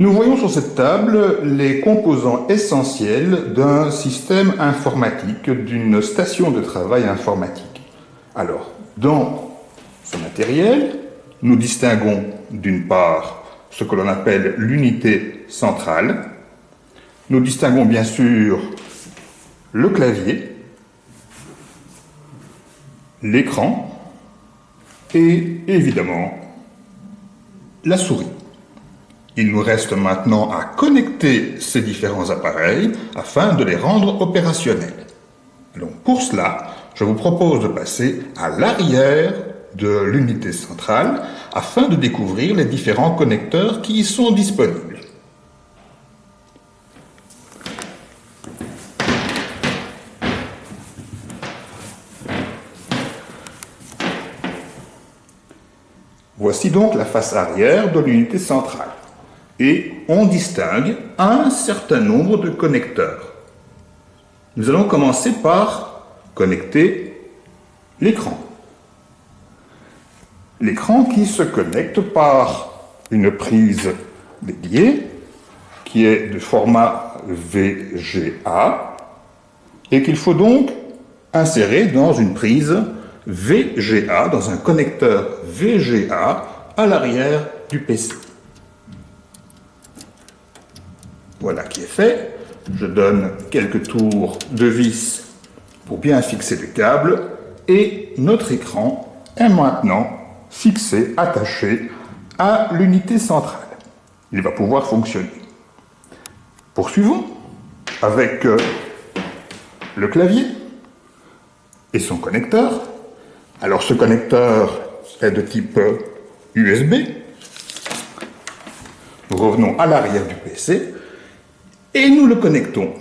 Nous voyons sur cette table les composants essentiels d'un système informatique, d'une station de travail informatique. Alors, dans ce matériel, nous distinguons d'une part ce que l'on appelle l'unité centrale. Nous distinguons bien sûr le clavier, l'écran et évidemment la souris. Il nous reste maintenant à connecter ces différents appareils afin de les rendre opérationnels. Donc pour cela, je vous propose de passer à l'arrière de l'unité centrale afin de découvrir les différents connecteurs qui y sont disponibles. Voici donc la face arrière de l'unité centrale et on distingue un certain nombre de connecteurs. Nous allons commencer par connecter l'écran. L'écran qui se connecte par une prise dédiée qui est de format VGA et qu'il faut donc insérer dans une prise VGA, dans un connecteur VGA à l'arrière du PC. Voilà qui est fait. Je donne quelques tours de vis pour bien fixer le câble et notre écran est maintenant fixé, attaché à l'unité centrale. Il va pouvoir fonctionner. Poursuivons avec euh, le clavier et son connecteur. Alors ce connecteur est de type USB. Nous revenons à l'arrière du PC et nous le connectons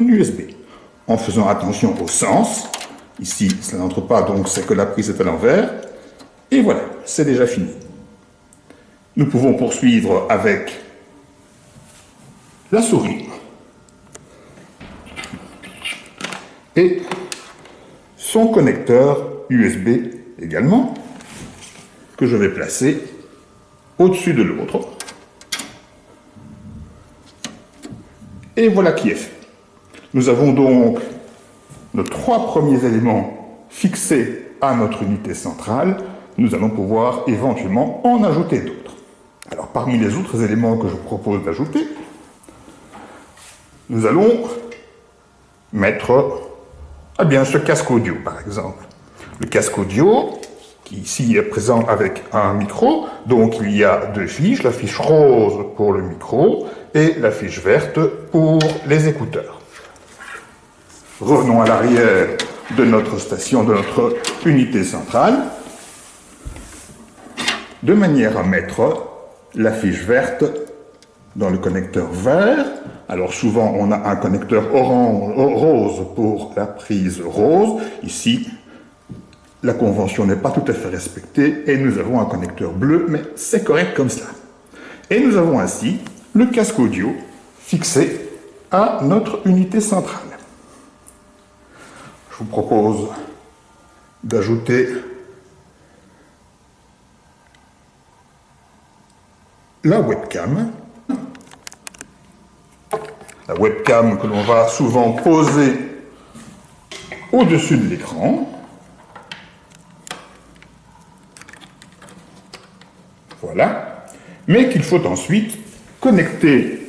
en USB en faisant attention au sens. Ici, ça n'entre pas, donc c'est que la prise est à l'envers. Et voilà, c'est déjà fini. Nous pouvons poursuivre avec la souris et son connecteur USB également, que je vais placer au-dessus de l'autre. Et voilà qui est fait. Nous avons donc nos trois premiers éléments fixés à notre unité centrale. Nous allons pouvoir éventuellement en ajouter d'autres. Alors parmi les autres éléments que je propose d'ajouter, nous allons mettre eh bien, ce casque audio par exemple. Le casque audio, qui ici est présent avec un micro, donc il y a deux fiches, la fiche rose pour le micro et la fiche verte pour les écouteurs. Revenons à l'arrière de notre station, de notre unité centrale, de manière à mettre la fiche verte dans le connecteur vert. Alors souvent on a un connecteur orange, rose pour la prise rose. Ici, la convention n'est pas tout à fait respectée et nous avons un connecteur bleu, mais c'est correct comme cela. Et nous avons ainsi le casque audio fixé à notre unité centrale. Je vous propose d'ajouter la webcam. La webcam que l'on va souvent poser au-dessus de l'écran. Voilà. Mais qu'il faut ensuite connecter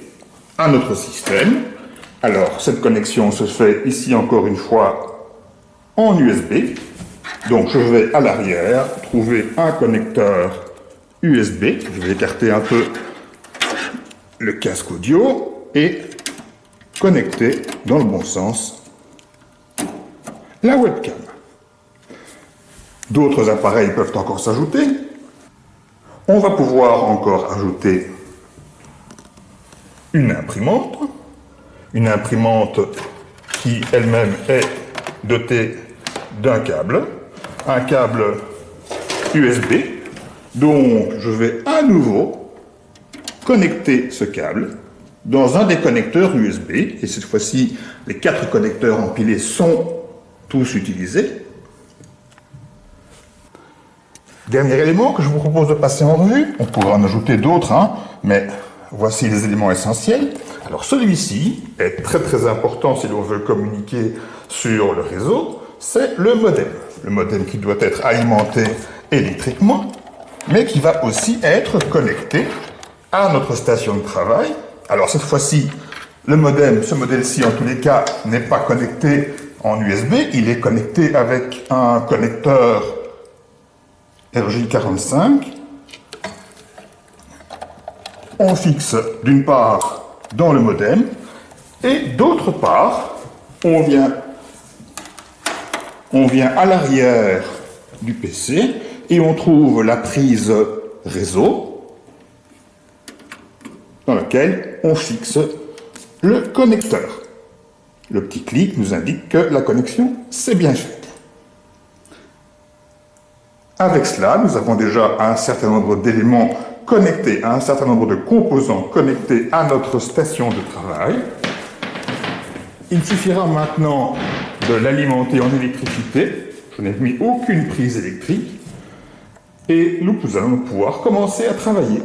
à notre système. Alors, cette connexion se fait ici encore une fois en USB. Donc, je vais à l'arrière trouver un connecteur USB. Je vais écarter un peu le casque audio et connecter dans le bon sens la webcam. D'autres appareils peuvent encore s'ajouter. On va pouvoir encore ajouter une imprimante, une imprimante qui elle-même est dotée d'un câble, un câble USB. Donc je vais à nouveau connecter ce câble dans un des connecteurs USB, et cette fois-ci les quatre connecteurs empilés sont tous utilisés. Dernier élément que je vous propose de passer en revue, on pourrait en ajouter d'autres, hein, mais voici les éléments essentiels. Alors celui-ci est très très important si l'on veut communiquer sur le réseau, c'est le modem. Le modem qui doit être alimenté électriquement, mais qui va aussi être connecté à notre station de travail. Alors cette fois-ci, le modem, ce modèle-ci en tous les cas, n'est pas connecté en USB, il est connecté avec un connecteur RJ45. On fixe d'une part dans le modem et d'autre part, on vient, on vient à l'arrière du PC et on trouve la prise réseau dans laquelle on fixe le connecteur. Le petit clic nous indique que la connexion s'est bien faite. Avec cela, nous avons déjà un certain nombre d'éléments connecté à un certain nombre de composants connectés à notre station de travail. Il suffira maintenant de l'alimenter en électricité. Je n'ai mis aucune prise électrique. Et nous, allons pouvoir commencer à travailler.